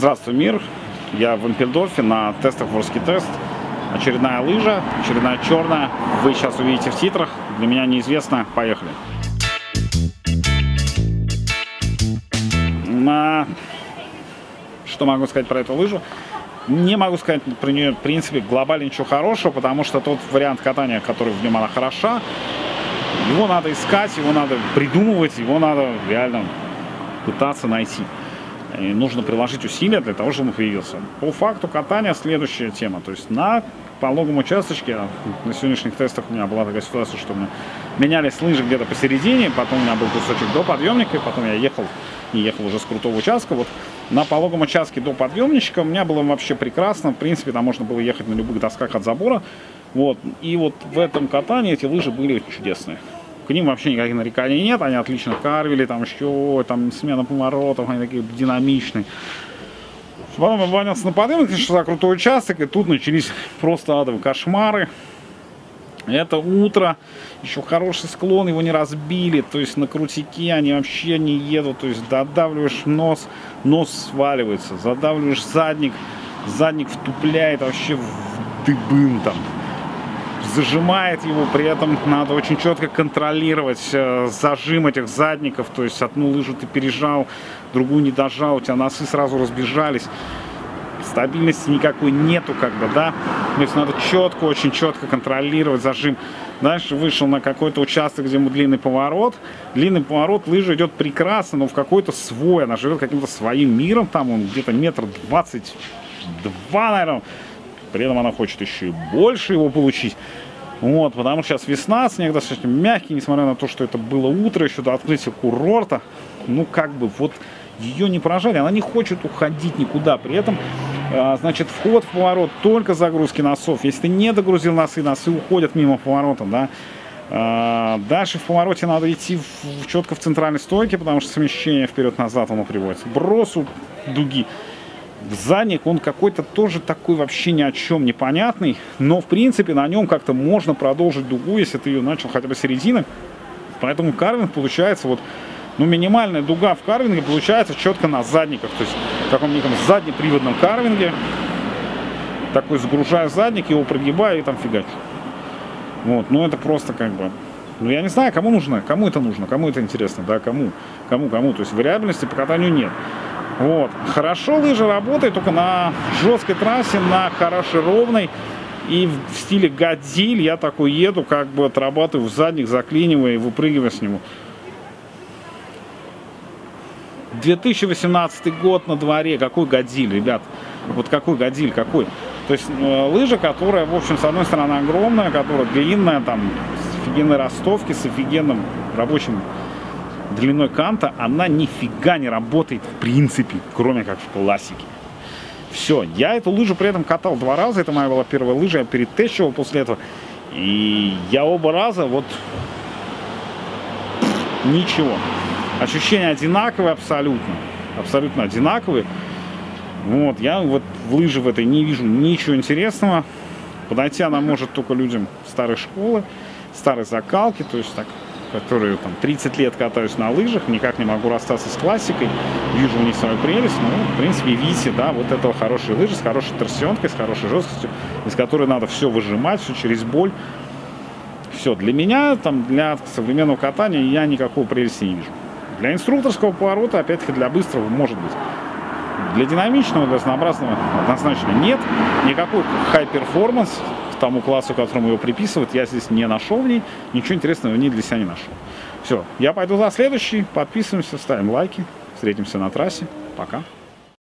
Здравствуй, мир! Я в Эмпельдорфе на тестах Ворский тест. Очередная лыжа, очередная черная. Вы сейчас увидите в титрах. Для меня неизвестно. Поехали. На... Что могу сказать про эту лыжу? Не могу сказать про нее, в принципе, глобально ничего хорошего, потому что тот вариант катания, который в нем она хороша, его надо искать, его надо придумывать, его надо реально пытаться найти. И нужно приложить усилия для того, чтобы он появился. По факту катания следующая тема. То есть на пологом участочке, на сегодняшних тестах у меня была такая ситуация, что мы менялись лыжи где-то посередине, потом у меня был кусочек до подъемника, и потом я ехал и ехал уже с крутого участка. Вот на пологом участке до подъемничка у меня было вообще прекрасно. В принципе, там можно было ехать на любых досках от забора. Вот. И вот в этом катании эти лыжи были чудесные к ним вообще никаких нареканий нет, они отлично карвили, там еще, там смена поворотов, они такие динамичные. Потом я поднялся на подъем, за крутой участок, и тут начались просто адовые кошмары. Это утро, еще хороший склон, его не разбили, то есть на крутике они вообще не едут, то есть додавливаешь нос, нос сваливается, задавливаешь задник, задник втупляет вообще в дыбын там зажимает его, при этом надо очень четко контролировать э, зажим этих задников, то есть одну лыжу ты пережал, другую не дожал, у тебя носы сразу разбежались, стабильности никакой нету, как бы, да, то есть надо четко, очень четко контролировать зажим. Дальше вышел на какой-то участок, где длинный поворот. Длинный поворот, лыжа идет прекрасно, но в какой-то свой, она живет каким-то своим миром, там он где-то метр двадцать два, наверное, при этом она хочет еще и больше его получить. Вот, потому что сейчас весна, снег достаточно мягкий, несмотря на то, что это было утро, еще до открытия курорта. Ну, как бы, вот ее не поражали, она не хочет уходить никуда. При этом, а, значит, вход в поворот только загрузки носов. Если ты не догрузил носы, носы уходят мимо поворота, да. А, дальше в повороте надо идти в, четко в центральной стойке, потому что смещение вперед-назад оно приводится. Бросу дуги задник, он какой-то тоже такой вообще ни о чем непонятный, но в принципе на нем как-то можно продолжить дугу, если ты ее начал хотя бы середины. Поэтому карвинг получается вот, ну минимальная дуга в карвинге получается четко на задниках, то есть в таком неком заднеприводном карвинге. Такой сгружаю задник, его прогибаю и там фигать. Вот, ну это просто как бы ну, я не знаю, кому нужно, кому это нужно, кому это интересно, да, кому, кому, кому. То есть вариабельности по катанию нет. Вот. Хорошо лыжи работают только на жесткой трассе, на хорошей ровной. И в стиле гадиль я такой еду, как бы отрабатываю в задних, заклинивая и выпрыгивая с него. 2018 год на дворе. Какой гадиль, ребят? Вот какой гадиль, какой? То есть э, лыжа, которая, в общем, с одной стороны огромная, которая длинная, там, с офигенной ростовки, с офигенным рабочим длиной канта, она нифига не работает в принципе, кроме как в классике. Все, я эту лыжу при этом катал два раза, это моя была первая лыжа, я перетещивал после этого. И я оба раза вот ничего. Ощущения одинаковые абсолютно. Абсолютно одинаковые. Вот, я вот в лыжи в этой не вижу ничего интересного. Подойти она может только людям старой школы, старой закалки, то есть так которые там 30 лет катаюсь на лыжах, никак не могу расстаться с классикой, вижу у них свою прелесть, ну, в принципе, видите, да, вот этого хорошие лыжи с хорошей торсионкой, с хорошей жесткостью, из которой надо все выжимать, все через боль. Все, для меня, там, для современного катания я никакого прелести не вижу. Для инструкторского поворота, опять-таки, для быстрого может быть. Для динамичного, для разнообразного однозначно нет. Никакой high performance тому классу, которому его приписывают, я здесь не нашел в ней. Ничего интересного в ней для себя не нашел. Все, я пойду за следующий. Подписываемся, ставим лайки. Встретимся на трассе. Пока.